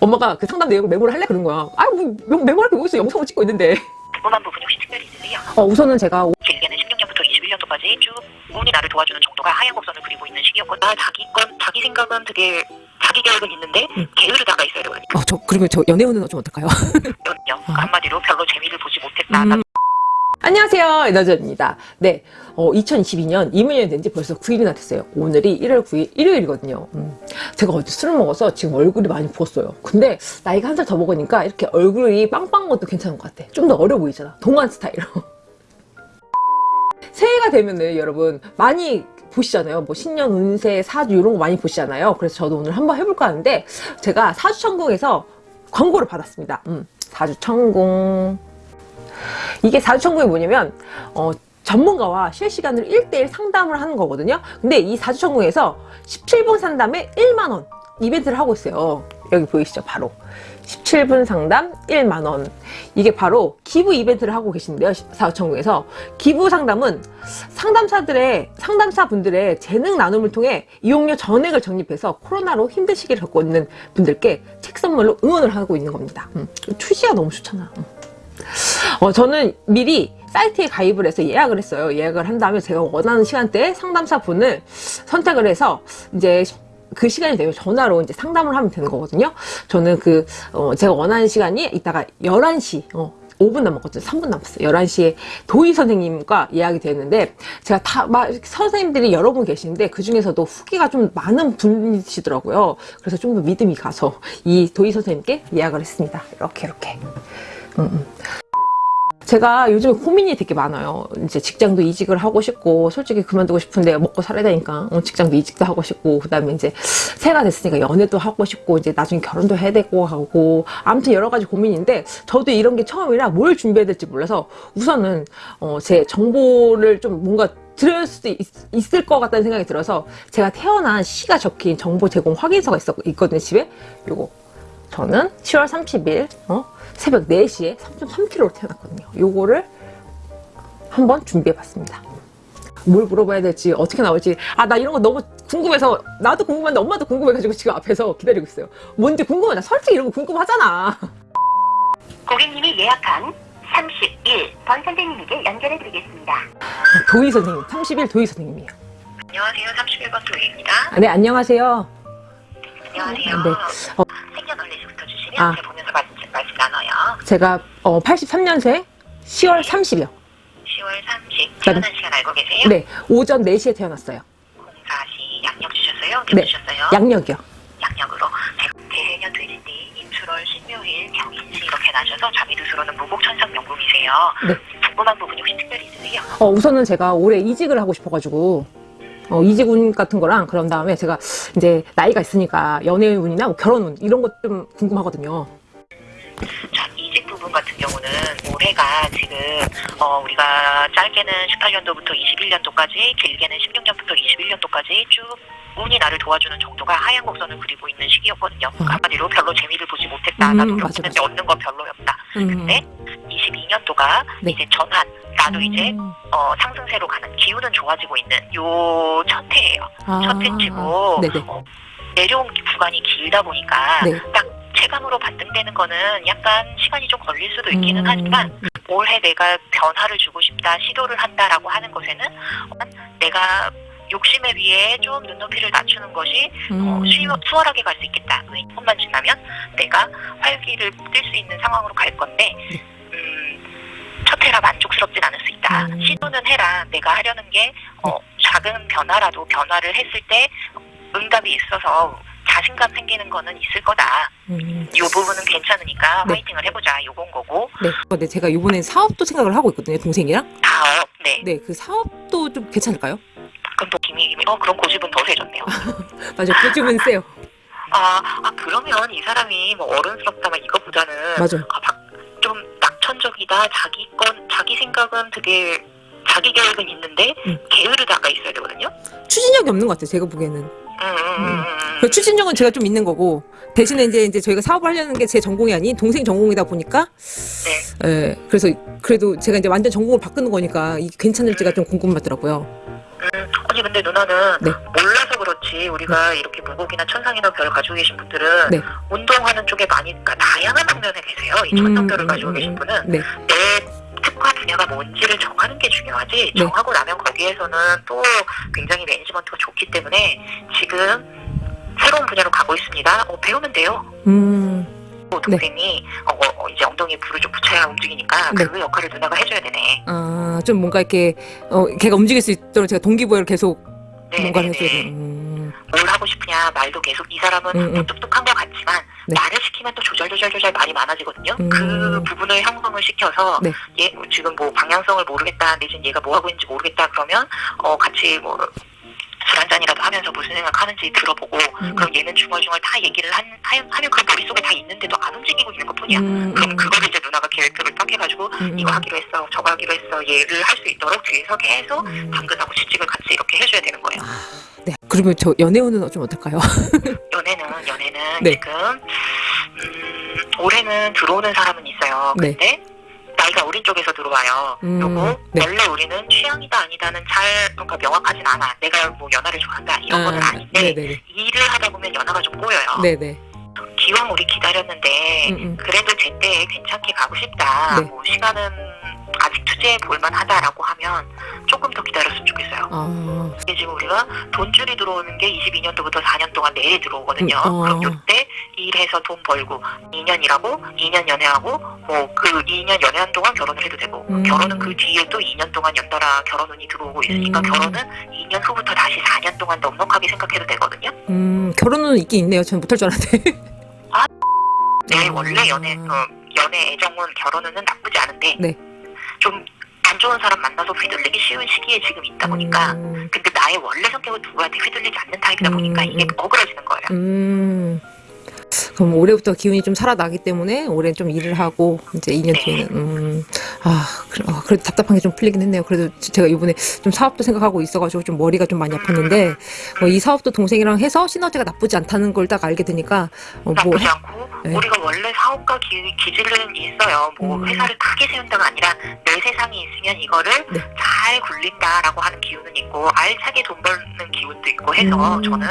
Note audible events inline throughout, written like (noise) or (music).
엄마가 그 상담 내용 메모를 할래? 그런 거야. 아, 뭐, 메모할 게 뭐 있어. 영상을 찍고 있는데. 궁금한 부분 혹시 특별히 있으세요? 어, 우선은 제가 길게는 16년부터 21년도까지 쭉 운이 나를 도와주는 정도가 하얀 곡선을 그리고 있는 시기였거든요. 아, 자기 건, 자기 생각은 되게 자기 계획은 있는데 게으르다가 있어야 되거든요. 어, 저 그러면 저 연애운은 좀 어떨까요? 한마디로 별로 재미를 보지 못했다. 음. 안녕하세요. 에너지입니다. 네. 어, 2022년 이민년이 된지 벌써 9일이나 됐어요. 오늘이 1월 9일 일요일이거든요. 음. 제가 어제 술을 먹어서 지금 얼굴이 많이 부었어요. 근데 나이가 한 살 더 먹으니까 이렇게 얼굴이 빵빵한 것도 괜찮은 것 같아. 좀 더 어려 보이잖아. 동안 스타일로. (laughs) 새해가 되면은 여러분 많이 보시잖아요. 뭐 신년 운세, 사주 이런 거 많이 보시잖아요. 그래서 저도 오늘 한번 해볼까 하는데 제가 사주천궁에서 광고를 받았습니다. 음, 사주천궁. 이게 사주천궁이 뭐냐면 어, 전문가와 실시간으로 1대1 상담을 하는 거거든요. 근데 이 사주천궁에서 17분 상담에 1만원 이벤트를 하고 있어요. 여기 보이시죠? 바로. 17분 상담 1만원. 이게 바로 기부 이벤트를 하고 계신데요. 사주천궁에서. 기부 상담은 상담사들의, 상담사분들의 재능 나눔을 통해 이용료 전액을 적립해서 코로나로 힘든 시기를 겪고 있는 분들께 책 선물로 응원을 하고 있는 겁니다. 음, 취지가 너무 좋잖아. 음. 어, 저는 미리 사이트에 가입을 해서 예약을 했어요. 예약을 한 다음에 제가 원하는 시간대에 상담사 분을 선택을 해서 이제 그 시간이 되면 전화로 이제 상담을 하면 되는 거거든요. 저는 그, 어, 제가 원하는 시간이 이따가 11시, 어, 5분 남았거든요. 3분 남았어요. 11시에 도희 선생님과 예약이 되었는데 제가 다, 막, 선생님들이 여러 분 계시는데 그 중에서도 후기가 좀 많은 분이시더라고요. 그래서 좀 더 믿음이 가서 이 도희 선생님께 예약을 했습니다. 이렇게, 이렇게. 음, 음. 제가 요즘에 고민이 되게 많아요. 이제 직장도 이직을 하고 싶고, 솔직히 그만두고 싶은데 먹고 살아야 되니까, 어, 직장도 이직도 하고 싶고, 그 다음에 이제 새해가 됐으니까 연애도 하고 싶고, 이제 나중에 결혼도 해야 되고 하고, 아무튼 여러 가지 고민인데, 저도 이런 게 처음이라 뭘 준비해야 될지 몰라서, 우선은, 어, 제 정보를 좀 뭔가 들을 수도 있, 을것 같다는 생각이 들어서, 제가 태어난 시가 적힌 정보 제공 확인서가 있었, 있거든요, 집에. 요거. 저는 7월 30일, 어? 새벽 4시에 3.3kg로 태어났거든요. 요거를 한번 준비해봤습니다. 뭘 물어봐야 될지 어떻게 나올지 아 나 이런 거 너무 궁금해서 나도 궁금한데 엄마도 궁금해가지고 지금 앞에서 기다리고 있어요. 뭔지 궁금하다. 솔직히 이런 거 궁금하잖아. 고객님이 예약한 31번 선생님에게 연결해 드리겠습니다. 도희 선생님, 30일 도희 선생님이에요. 안녕하세요. 31번 도희입니다. 아, 네, 안녕하세요. 안녕하세요. 네. 어, 아. 제가 보면서 말씀, 말씀 나눠요. 제가 어, 83년생 10월 30일. 10월 30. 태어난 시간 알고 계세요? 네, 오전 4시에 태어났어요. 공사시 양력 주셨어요? 네. 네. 주셨어요? 양력이요. 양력으로 대해년 돼지띠 임술월 신묘일 경인시 이렇게 나셔서 자미두수로는 무곡천상 명궁이세요. 네. 궁금한 부분이 혹시 특별히 있으세요? 어, 우선은 제가 올해 이직을 하고 싶어가지고 어, 이직운 같은 거랑 그런 다음에 제가 이제 나이가 있으니까 연애운이나 뭐 결혼운 이런 것 좀 궁금하거든요. 자, 이직 부분 같은 경우는 올해가 지금 어, 우리가 짧게는 18년도부터 21년도까지 길게는 16년부터 21년도까지 쭉 운이 나를 도와주는 정도가 하얀 곡선을 그리고 있는 시기였거든요. 음. 한마디로 별로 재미를 보지 못했다. 음, 나 맞아, 노력했는데 맞아. 얻는 건 별로였다. 음. 네? 22년도가 네. 이제 전환. 나도 이제 음. 어, 상승세로 가는 기운은 좋아지고 있는 요첫 해예요. 아, 첫 해치고. 어, 내려온 구간이 길다 보니까 네. 딱 체감으로 반등되는 거는 약간 시간이 좀 걸릴 수도 있기는 음. 하지만 올해 내가 변화를 주고 싶다 시도를 한다라고 하는 것에는 어, 내가 욕심에 비해 좀 눈높이를 낮추는 것이 어, 음. 수월- 수월하게 갈 수 있겠다. 그 조금만 지나면 내가 활기를 띨 수 있는 상황으로 갈 건데 음, 첫 해라 만족스럽진 않을 수 있다. 음. 시도는 해라. 내가 하려는 게 어, 작은 변화라도 변화를 했을 때 응답이 있어서 자신감 생기는 거는 있을 거다. 음. 이 부분은 괜찮으니까 네. 화이팅을 해보자. 요건 거고 네. 근데 제가 이번에 사업도 생각을 하고 있거든요, 동생이랑. 다음 네. 네, 그 사업도 좀 괜찮을까요? 그럼 또 김이 김이 어 그럼 고집은 더 세졌네요. (laughs) 맞아, 요즘은 세요. 아, 아 그러면 이 사람이 뭐 어른스럽다면 이거보다는 맞아요. 아, 막 좀 낙천적이다. 자기 건 자기 생각은 되게 자기 계획은 있는데 음. 게으르다가 있어야 되거든요. 추진력이 없는 것 같아요, 제가 보기에는. 음, 음, 음, 음. 그 추진력은 제가 좀 있는 거고 대신에 이제 이제 저희가 사업을 하려는 게 제 전공이 아닌 동생 전공이다 보니까 네. 예 그래서 그래도 제가 이제 완전 전공을 바꾸는 거니까 이게 괜찮을지가 좀 궁금하더라고요. 음, 아니 근데 누나는 네. 몰라서 그렇지 우리가 이렇게 무곡이나 천상이나 별 가지고 계신 분들은 네. 운동하는 쪽에 많이 그러니까 다양한 측면에 계세요. 이 천상별을 가지고 계신 분은 네. 내 특화 분야가 뭔지를 정하는 게 중요하지 네. 정하고 나면 거기에서는 또 굉장히 매니지먼트가 좋기 때문에 지금 새로운 분야로 가고 있습니다. 어, 배우면 돼요. 음, 또 동생이 어, 어, 이제 엉덩이에 불을 좀 붙여야 움직이니까 네. 그 역할을 누나가 해줘야 되네. 아, 좀 뭔가 이렇게, 어, 걔가 움직일 수 있도록 제가 동기부여를 계속 네, 뭔가를 네, 해줘야 네. 돼. 음, 뭘 하고 싶으냐 말도 계속 이 사람은 음, 음. 뭐 똑똑한 것 같지만 네. 말을 시키면 또 조절 조절 조절 말이 많아지거든요. 음. 그 부분을 형성을 시켜서 네. 얘 지금 뭐 방향성을 모르겠다 내지는 얘가 뭐 하고 있는지 모르겠다 그러면 어 같이 뭐 술 한 잔이라도 하면서 무슨 생각하는지 들어보고 음. 그럼 얘는 중얼중얼 다 얘기를 한, 하- 하면 그 머릿속에 다 있는데도 안 움직이고 있는 것 뿐이야. 음, 그럼 음, 그거를 이제 누나가 계획표를 딱 해가지고 음, 이거 하기로 했어 저거 하기로 했어 얘를 할 수 있도록 뒤에서 계속 음. 당근하고 지직을 같이 이렇게 해줘야 되는 거예요. 네. 그러면 저 연애운은 좀 어떨까요? 연애는 연애는 네. 지금 음, 올해는 들어오는 사람은 있어요. 네. 근데 나이가 어린 쪽에서 들어와요. 음, 그리고 네. 원래 우리는 취향이다 아니다는 잘 그러니까 명확하진 않아. 내가 뭐 연하를 좋아한다 이런 거는 아닌데 네네네. 일을 하다 보면 연하가 좀 꼬여요. 네네. 기왕 우리 기다렸는데 음, 음. 그래도 제때 괜찮게 가고 싶다. 네. 뭐 시간은 아직 투자해 볼만하다라고 하면 조금 더 기다렸으면 좋겠어요. 아, 지금 우리가 돈줄이 들어오는 게 22년도부터 4년 동안 내일 들어오거든요. 음, 어. 그럼 요때 일해서 돈 벌고 2년 일하고 2년 연애하고 뭐 그 2년 연애한 동안 결혼을 해도 되고 음. 결혼은 그 뒤에 또 2년 동안 연달아 결혼운이 들어오고 있으니까 음. 결혼은 2년 후부터 다시 4년 동안 넉넉하게 생각해도 되거든요. 음, 결혼은 있긴 있네요. 전 못할 줄 알았는데. 내 아. (laughs) 원래 연애 어, 연애 애정은 결혼은 나쁘지 않은데 네. 좀안 좋은 사람 만나서 휘둘리기 쉬운 시기에 지금 있다 보니까 음, 근데 나의 원래 성격은 누구한테 휘둘리지 않는 타입이다 보니까 음, 이게 음. 어그러지는 거예요. 음. 그럼 올해부터 기운이 좀 살아나기 때문에 올해는 좀 일을 하고 이제 2년 네. 뒤에는 음, 아, 그래, 아, 그래도 답답한 게 좀 풀리긴 했네요. 그래도 제가 이번에 좀 사업도 생각하고 있어가지고 좀 머리가 좀 많이 아팠는데 어, 이 사업도 동생이랑 해서 시너지가 나쁘지 않다는 걸 딱 알게 되니까 어, 뭐 나쁘지 않고 네. 우리가 원래 사업가 기, 기질은 있어요. 뭐 음. 회사를 크게 세운다가 아니라 내 세상이 있으면 이거를 네. 잘 굴린다라고 하는 기운은 있고 알차게 돈 버는 기운도 있고 해서 음. 저는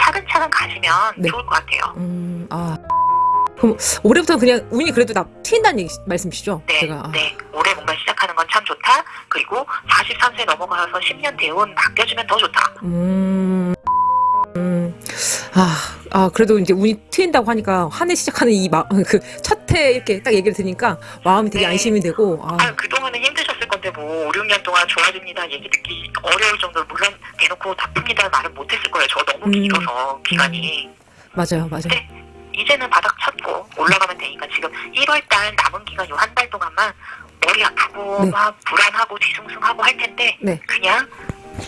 차근차근 가시면 네. 좋을 것 같아요. 음, 아. 그럼 올해부터는 그냥 운이 그래도 나 튄다는 얘기, 말씀이시죠? 네, 제가 아, 네. 올해 뭔가 시작하는 건 참 좋다. 그리고 43세 넘어가서 10년 대운 바뀌어주면 더 좋다. 음, 음, 아, 아, 그래도 이제 운이 트인다고 하니까 한 해 시작하는 이 마, (laughs) 그, 첫해 이렇게 딱 얘기를 들으니까 마음이 되게 네. 안심이 되고, 아, 아, 그동안은 힘드셨을 건데 뭐 5, 6년 동안 좋아집니다 얘기 듣기 어려울 정도로 물론 대놓고 나쁩니다 말은 못했을 거예요. 저 너무 음. 길어서 기간이. 맞아요, 맞아요. 네. 이제는 바닥 쳤고 올라가면 되니까 지금 1월달 남은 기간 요 한 달 동안만 머리 아프고 네. 막 불안하고 뒤숭숭하고 할 텐데 네. 그냥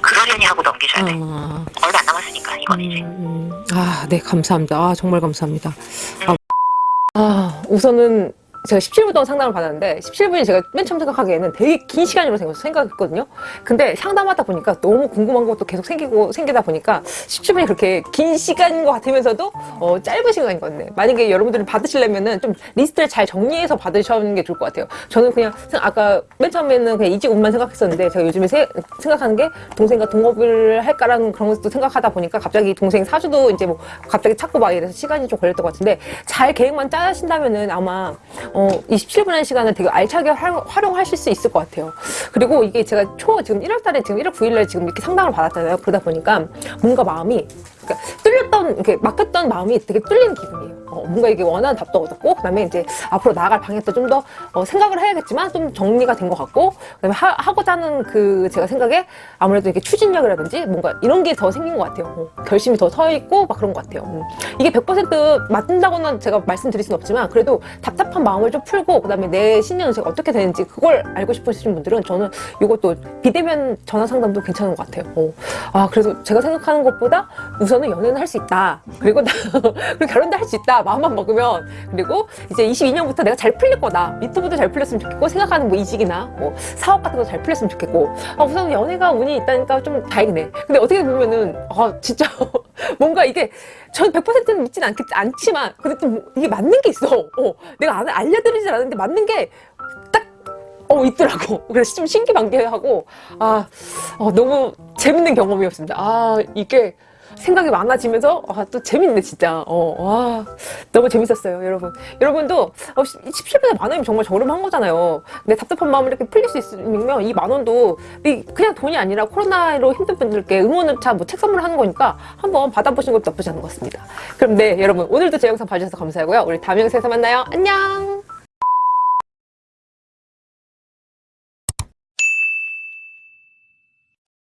그러려니 하고 넘기셔야 돼. 아, 얼마 안 남았으니까 이건 이제. 음, 음. 아, 네, 감사합니다. 아, 정말 감사합니다. 아, 아, 우선은 제가 17분 동안 상담을 받았는데 17분이 제가 맨 처음 생각하기에는 되게 긴 시간으로 생각- 생각했거든요. 근데 상담하다 보니까 너무 궁금한 것도 계속 생기고 생기다 보니까 17분이 그렇게 긴 시간인 것 같으면서도 어, 짧은 시간인 것 같네. 만약에 여러분들이 받으시려면은 좀 리스트를 잘 정리해서 받으시는 게 좋을 것 같아요. 저는 그냥 생- 아까 맨 처음에는 그냥 이직운만 생각했었는데 제가 요즘에 세- 생각하는 게 동생과 동업을 할까라는 그런 것도 생각하다 보니까 갑자기 동생 사주도 이제 뭐 갑자기 찾고 막 이래서 시간이 좀 걸렸던 것 같은데 잘 계획만 짜신다면은 아마 어, 이 17분의 시간을 되게 알차게 활- 활용하실 수 있을 것 같아요. 그리고 이게 제가 초 지금 1월 달에 지금 1월 9일 날 지금 이렇게 상담을 받았잖아요. 그러다 보니까 뭔가 마음이 그러니까 뚫렸던 이렇게 막혔던 마음이 되게 뚫리는 기분이에요. 어, 뭔가 이게 원하는 답도 얻었고 그 다음에 이제 앞으로 나아갈 방향도 좀더 생각을 해야겠지만 좀 정리가 된 것 같고 그 다음에 하, 고자 하는 그 제가 생각에 아무래도 이게 추진력이라든지 뭔가 이런 게 더 생긴 것 같아요. 어, 결심이 더 서 있고 막 그런 것 같아요. 음. 이게 100% 맞는다고는 제가 말씀드릴 수는 없지만 그래도 답답한 마음을 좀 풀고 그 다음에 내 신년 운세가 어떻게 되는지 그걸 알고 싶으신 분들은 저는 이것도 비대면 전화 상담도 괜찮은 것 같아요. 어. 아 그래서 제가 생각하는 것보다 우선은 연애는 할 수 있다. 그리고 나 (laughs) 그리고 결혼도 할 수 있다. 마음만 먹으면 그리고 이제 22년부터 내가 잘 풀릴 거다. 미투부도 잘 풀렸으면 좋겠고 생각하는 뭐 이직이나 뭐 사업 같은 거 잘 풀렸으면 좋겠고 아 우선 연애가 운이 있다니까 좀 다행이네. 근데 어떻게 보면은 아 진짜 (laughs) 뭔가 이게 전 100%는 믿진 않겠, 않지만 근데 좀 이게 맞는 게 있어. 어, 내가 안, 알려드리진 않았는데 맞는 게딱 어, 있더라고. (laughs) 그래서 좀 신기반기하고, 아, 어, 너무 재밌는 경험이었습니다. 아, 이게, 생각이 많아지면서 아, 또 재밌네 진짜. 어, 와 너무 재밌었어요, 여러분. 여러분도 어, 17분에 만 원이면 정말 저렴한 거잖아요. 내 답답한 마음을 이렇게 풀릴 수 있으면 이 만 원도 이 그냥 돈이 아니라 코로나로 힘든 분들께 응원차 뭐 책 선물하는 거니까 한번 받아보시는 것도 나쁘지 않은 것 같습니다. 그럼 네 여러분 오늘도 제 영상 봐주셔서 감사하고요. 우리 다음 영상에서 만나요. 안녕.